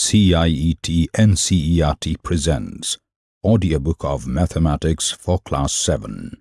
CIET NCERT presents Audiobook of Mathematics for Class 7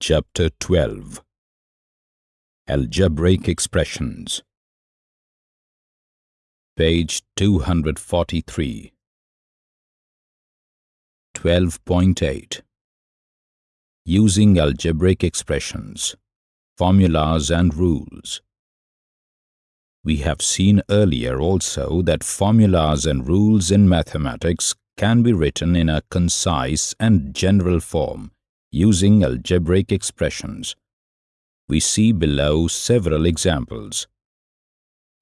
Chapter 12 Algebraic Expressions. Page 243 12.8 Using Algebraic Expressions Formulas and Rules we have seen earlier also that formulas and rules in mathematics can be written in a concise and general form using algebraic expressions. We see below several examples.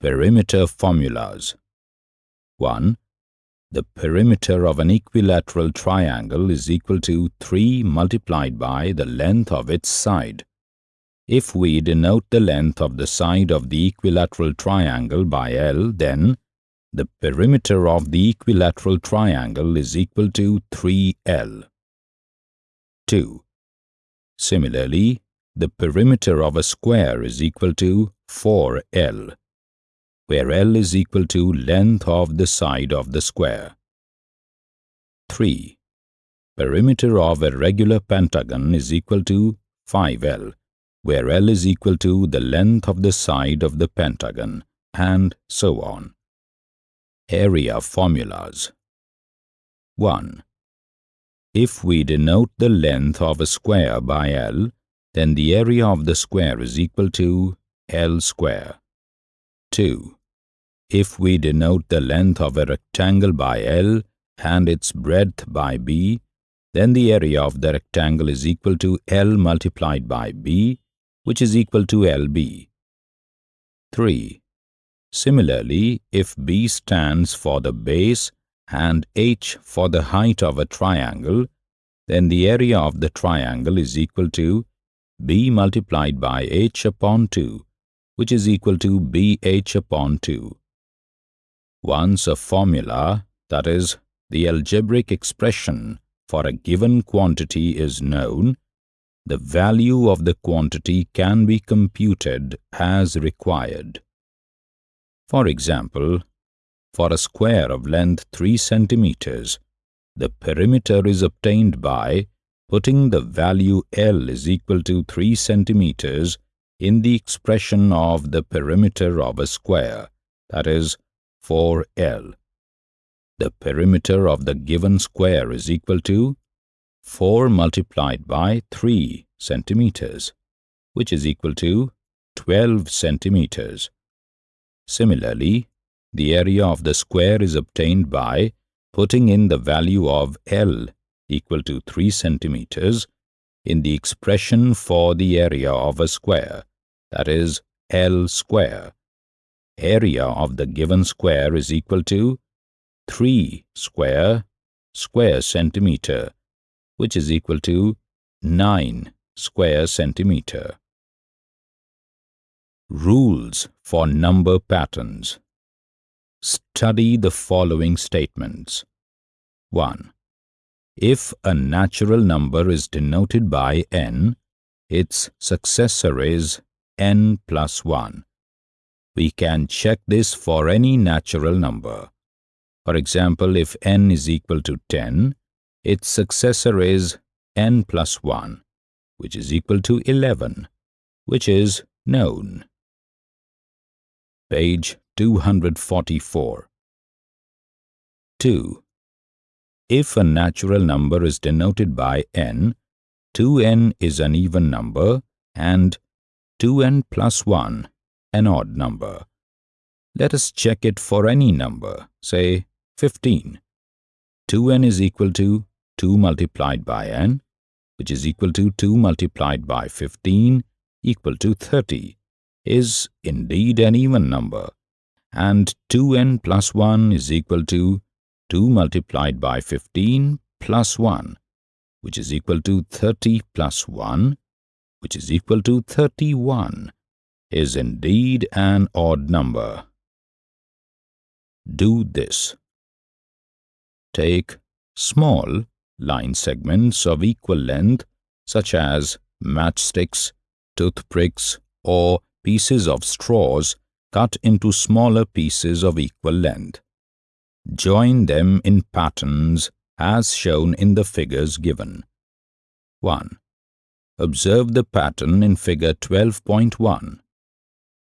Perimeter formulas 1. The perimeter of an equilateral triangle is equal to 3 multiplied by the length of its side. If we denote the length of the side of the equilateral triangle by L, then the perimeter of the equilateral triangle is equal to 3L. 2. Similarly, the perimeter of a square is equal to 4L, where L is equal to length of the side of the square. 3. Perimeter of a regular pentagon is equal to 5L, where L is equal to the length of the side of the pentagon, and so on. Area formulas 1. If we denote the length of a square by L, then the area of the square is equal to L square. 2. If we denote the length of a rectangle by L and its breadth by B, then the area of the rectangle is equal to L multiplied by B which is equal to LB. 3. Similarly, if B stands for the base and H for the height of a triangle, then the area of the triangle is equal to B multiplied by H upon 2, which is equal to BH upon 2. Once a formula, that is, the algebraic expression for a given quantity is known, the value of the quantity can be computed as required. For example, for a square of length 3 centimeters, the perimeter is obtained by putting the value L is equal to 3 centimeters in the expression of the perimeter of a square, that is, 4L. The perimeter of the given square is equal to 4 multiplied by 3 centimeters, which is equal to 12 centimeters. Similarly, the area of the square is obtained by putting in the value of L equal to 3 centimeters in the expression for the area of a square, that is L square. Area of the given square is equal to 3 square square centimeter which is equal to 9 square centimeter. Rules for number patterns. Study the following statements. 1. If a natural number is denoted by n, its successor is n plus 1. We can check this for any natural number. For example, if n is equal to 10, its successor is n plus 1, which is equal to 11, which is known. Page 244 2. If a natural number is denoted by n, 2n is an even number and 2n plus 1 an odd number. Let us check it for any number, say 15. 2n is equal to 2 multiplied by n, which is equal to 2 multiplied by 15 equal to 30, is indeed an even number, and 2n plus 1 is equal to 2 multiplied by 15 plus 1, which is equal to 30 plus 1, which is equal to 31, is indeed an odd number. Do this. Take small line segments of equal length such as matchsticks, toothpicks or pieces of straws cut into smaller pieces of equal length. Join them in patterns as shown in the figures given. 1. Observe the pattern in figure 12.1.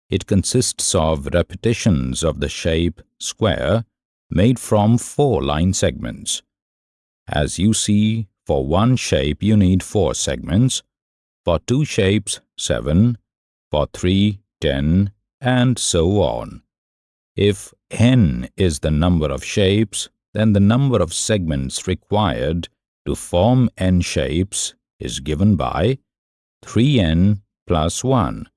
It consists of repetitions of the shape square made from four line segments. As you see, for one shape you need four segments, for two shapes, seven, for three, ten, and so on. If n is the number of shapes, then the number of segments required to form n shapes is given by 3n plus 1.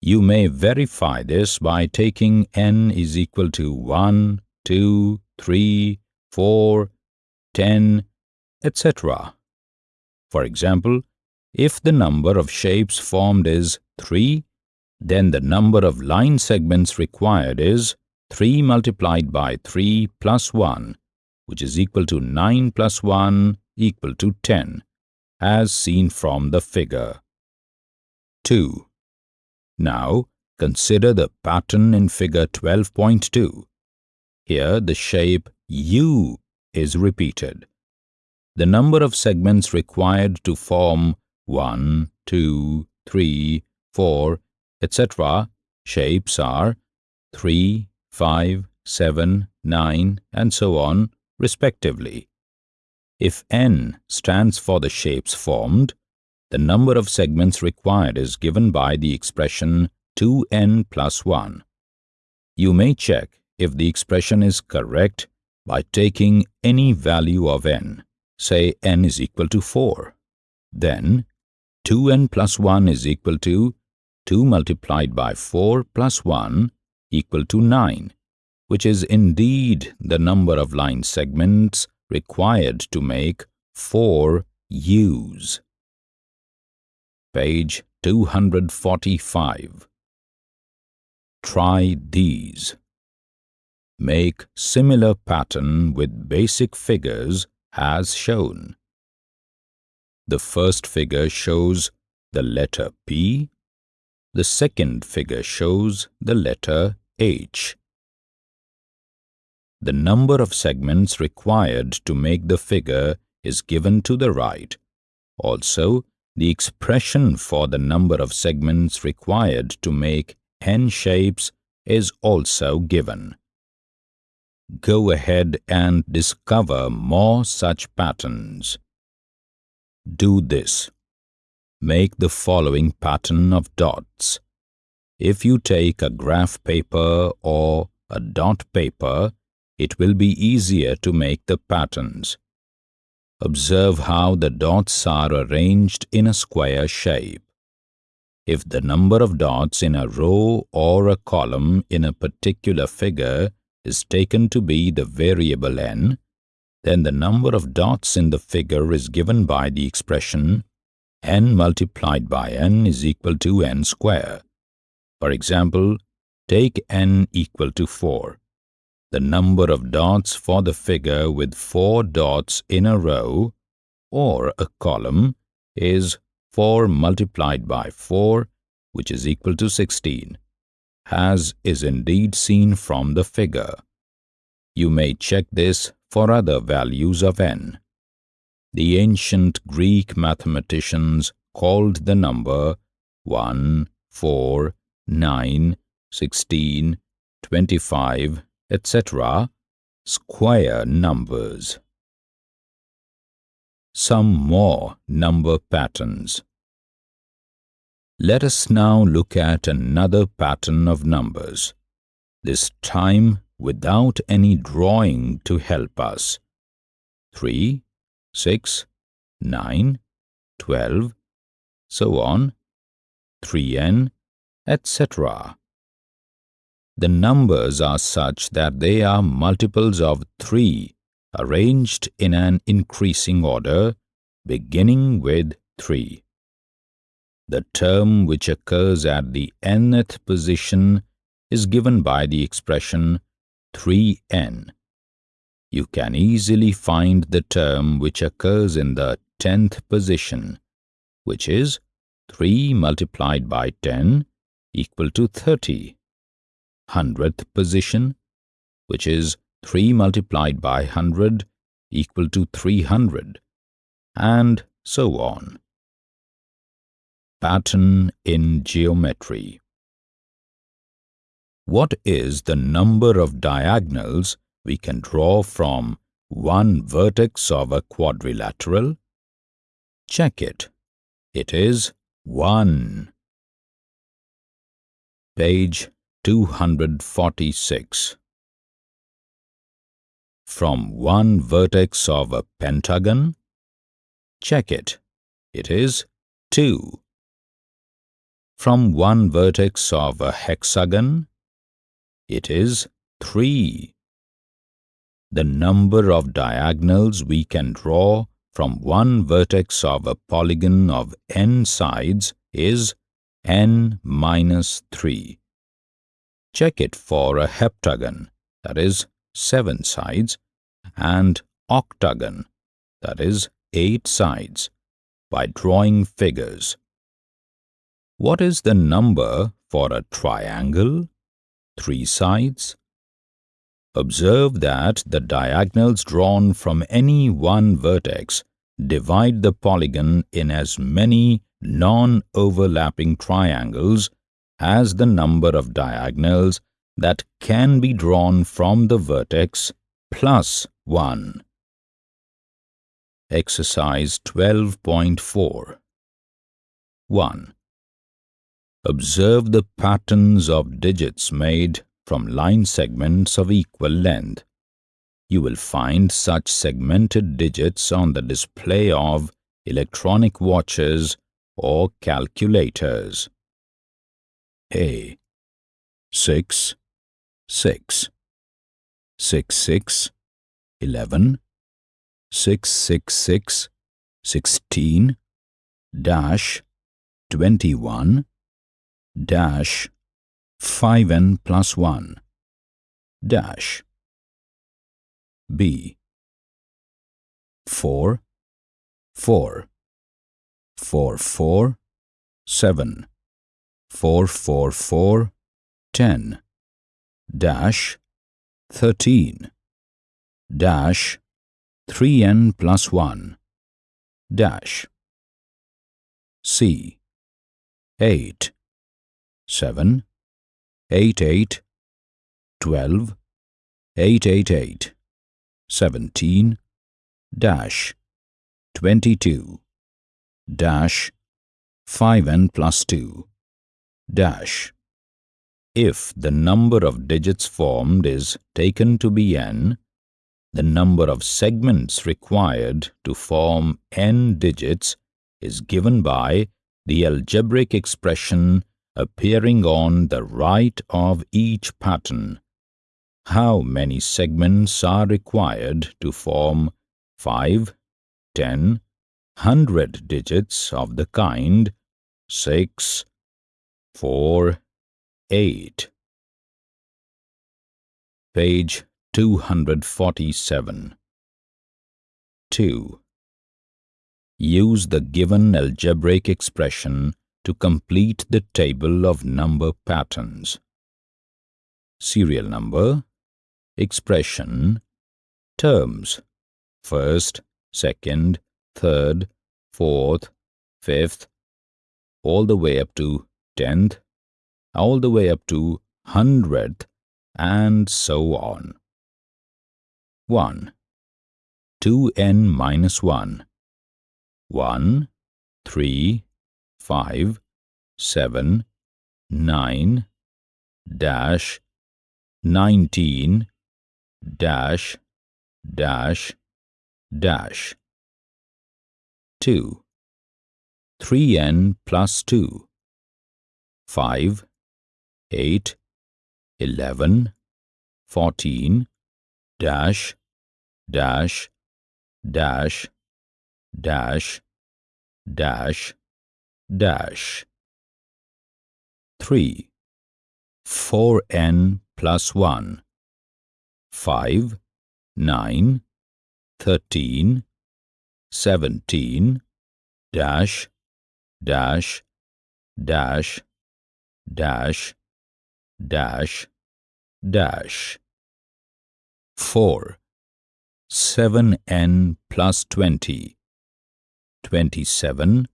You may verify this by taking n is equal to 1, 2, 3, 4, 10, etc. For example, if the number of shapes formed is 3, then the number of line segments required is 3 multiplied by 3 plus 1, which is equal to 9 plus 1 equal to 10, as seen from the figure. 2. Now, consider the pattern in figure 12.2. Here, the shape U is repeated. The number of segments required to form 1, 2, 3, 4, etc. shapes are 3, 5, 7, 9, and so on, respectively. If n stands for the shapes formed, the number of segments required is given by the expression 2n plus 1. You may check if the expression is correct by taking any value of n, say n is equal to 4. Then 2n plus 1 is equal to 2 multiplied by 4 plus 1 equal to 9, which is indeed the number of line segments required to make 4 U's. Page 245 Try these. Make similar pattern with basic figures as shown. The first figure shows the letter P the second figure shows the letter H. The number of segments required to make the figure is given to the right. Also, the expression for the number of segments required to make n shapes is also given. Go ahead and discover more such patterns. Do this. Make the following pattern of dots. If you take a graph paper or a dot paper, it will be easier to make the patterns. Observe how the dots are arranged in a square shape. If the number of dots in a row or a column in a particular figure is taken to be the variable n, then the number of dots in the figure is given by the expression n multiplied by n is equal to n square. For example, take n equal to 4. The number of dots for the figure with 4 dots in a row or a column is 4 multiplied by 4 which is equal to 16, as is indeed seen from the figure. You may check this for other values of n. The ancient Greek mathematicians called the number 1, 4, 9, 16, 25, etc. square numbers. Some more number patterns. Let us now look at another pattern of numbers, this time without any drawing to help us. 3, 6, 9, 12, so on, 3n, etc. The numbers are such that they are multiples of 3 arranged in an increasing order beginning with 3. The term which occurs at the nth position is given by the expression 3n you can easily find the term which occurs in the tenth position, which is 3 multiplied by 10 equal to 30. hundredth position, which is 3 multiplied by 100 equal to 300, and so on. Pattern in geometry. What is the number of diagonals we can draw from one vertex of a quadrilateral? Check it. It is 1. Page 246 From one vertex of a pentagon? Check it. It is 2. From one vertex of a hexagon? It is 3. The number of diagonals we can draw from one vertex of a polygon of n sides is n minus 3. Check it for a heptagon, that is, 7 sides, and octagon, that is, 8 sides, by drawing figures. What is the number for a triangle? 3 sides. Observe that the diagonals drawn from any one vertex divide the polygon in as many non-overlapping triangles as the number of diagonals that can be drawn from the vertex plus 1. Exercise 12.4 1. Observe the patterns of digits made from line segments of equal length. You will find such segmented digits on the display of electronic watches or calculators. A. 6 6 6 6 11 6 6 6 16 dash. 21 dash 5n plus 1 dash b 4 4 4 4 7 4 4 4 10 dash 13 dash 3n plus 1 dash c 8 7 8 8 12 8 8 8 17 dash 22 dash 5n plus 2 dash. If the number of digits formed is taken to be n, the number of segments required to form n digits is given by the algebraic expression appearing on the right of each pattern. How many segments are required to form 5, 10, 100 digits of the kind 6, 4, 8. Page 247 2. Use the given algebraic expression to complete the table of number patterns. Serial number, expression, terms, first, second, third, fourth, fifth, all the way up to tenth, all the way up to hundredth, and so on. 1. 2n minus 1 1, 3, five, seven, nine, dash, nineteen, dash, dash, dash. Two, three n plus two, five, eight, eleven, fourteen, dash, dash, dash, dash, dash, dash. 3 4n plus 1 5 9 13 17 dash. Dash. Dash. Dash. Dash. Dash. 4 7n plus 20 27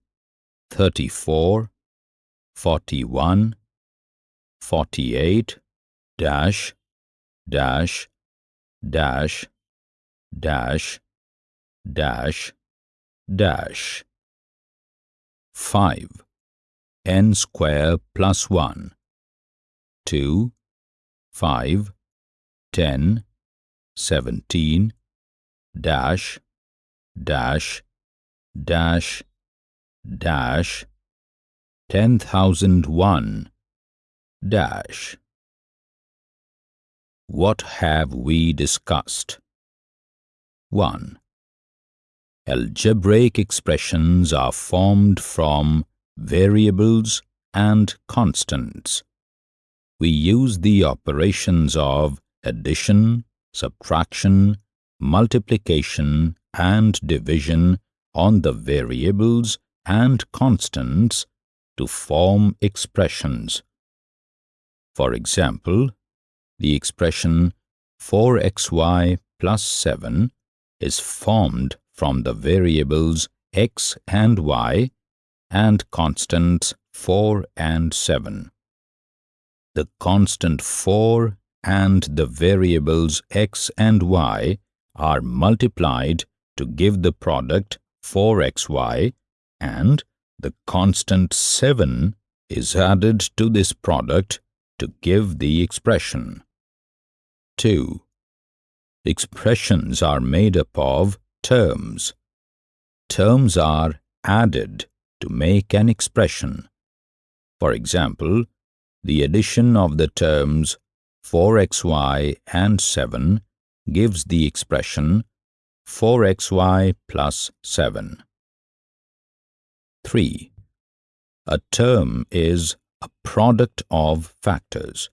34 41 48 dash dash dash dash dash dash. 5 n square plus 1 2 5 10 17 dash dash dash dash 10001 dash What have we discussed? 1. Algebraic expressions are formed from variables and constants. We use the operations of addition, subtraction, multiplication and division on the variables and constants to form expressions. For example, the expression 4xy plus 7 is formed from the variables x and y and constants 4 and 7. The constant 4 and the variables x and y are multiplied to give the product 4xy and the constant 7 is added to this product to give the expression. 2. Expressions are made up of terms. Terms are added to make an expression. For example, the addition of the terms 4xy and 7 gives the expression 4xy plus 7. 3. A term is a product of factors.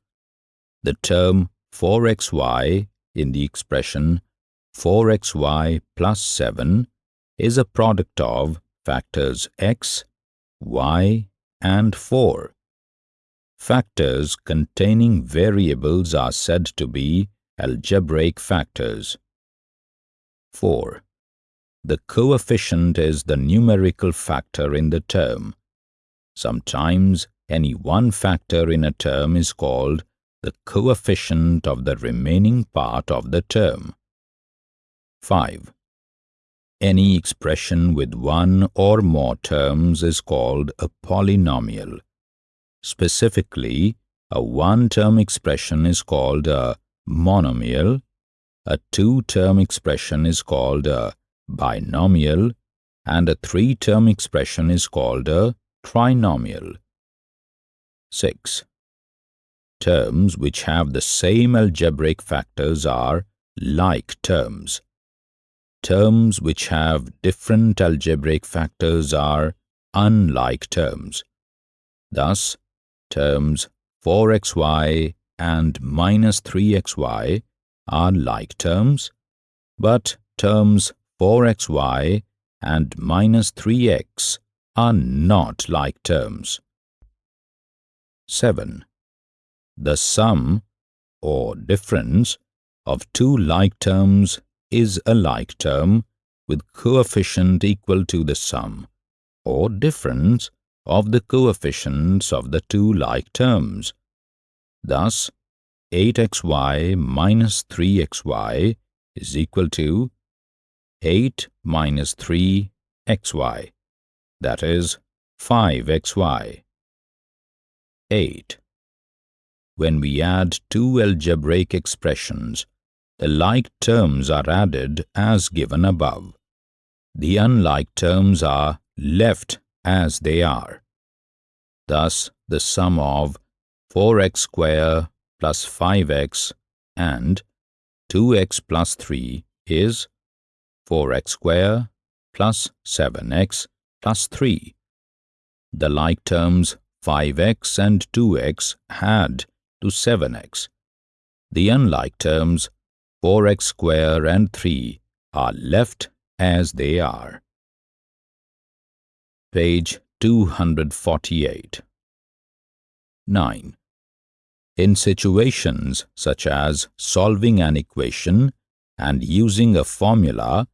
The term 4xy in the expression 4xy plus 7 is a product of factors x, y, and 4. Factors containing variables are said to be algebraic factors. 4. The coefficient is the numerical factor in the term. Sometimes any one factor in a term is called the coefficient of the remaining part of the term. 5. Any expression with one or more terms is called a polynomial. Specifically, a one-term expression is called a monomial, a two-term expression is called a binomial, and a three-term expression is called a trinomial. 6. Terms which have the same algebraic factors are like terms. Terms which have different algebraic factors are unlike terms. Thus, terms 4xy and minus 3xy are like terms, but terms 4xy and minus 3x are not like terms. 7. The sum, or difference, of two like terms is a like term with coefficient equal to the sum or difference of the coefficients of the two like terms. Thus, 8xy minus 3xy is equal to 8 minus 3xy, that is 5xy. 8. When we add two algebraic expressions, the like terms are added as given above. The unlike terms are left as they are. Thus, the sum of 4x square plus 5x and 2x plus 3 is 4x square plus 7x plus 3. The like terms 5x and 2x add to 7x. The unlike terms 4x square and 3 are left as they are. Page 248 9. In situations such as solving an equation and using a formula,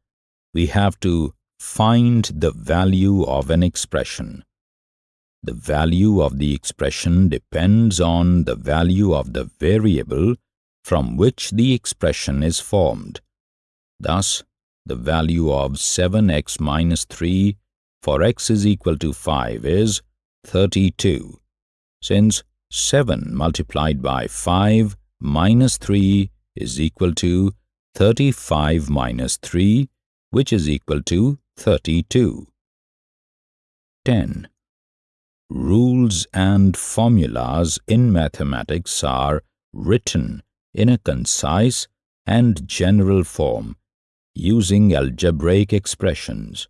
we have to find the value of an expression. The value of the expression depends on the value of the variable from which the expression is formed. Thus, the value of 7x minus 3 for x is equal to 5 is 32, since 7 multiplied by 5 minus 3 is equal to 35 minus 3, which is equal to 32. 10. Rules and formulas in mathematics are written in a concise and general form using algebraic expressions.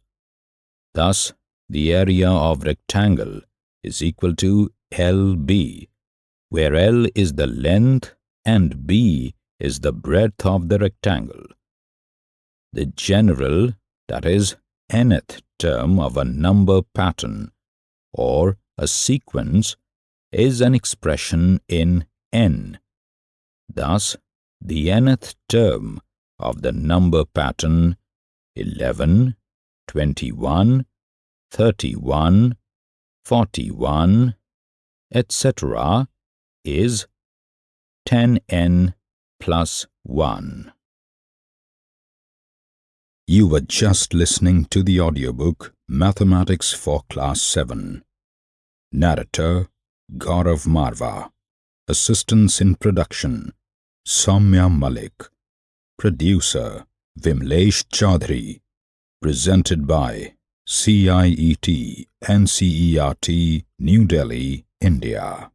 Thus, the area of rectangle is equal to LB, where L is the length and B is the breadth of the rectangle. The general, that is, nth term of a number pattern or a sequence is an expression in n. Thus, the nth term of the number pattern 11, 21, 31, 41, etc. is 10n plus 1. You were just listening to the audiobook Mathematics for Class 7. Narrator Gaurav Marva. Assistance in production Soumya Malik. Producer Vimlesh Chaudhary. Presented by CIET NCERT New Delhi, India.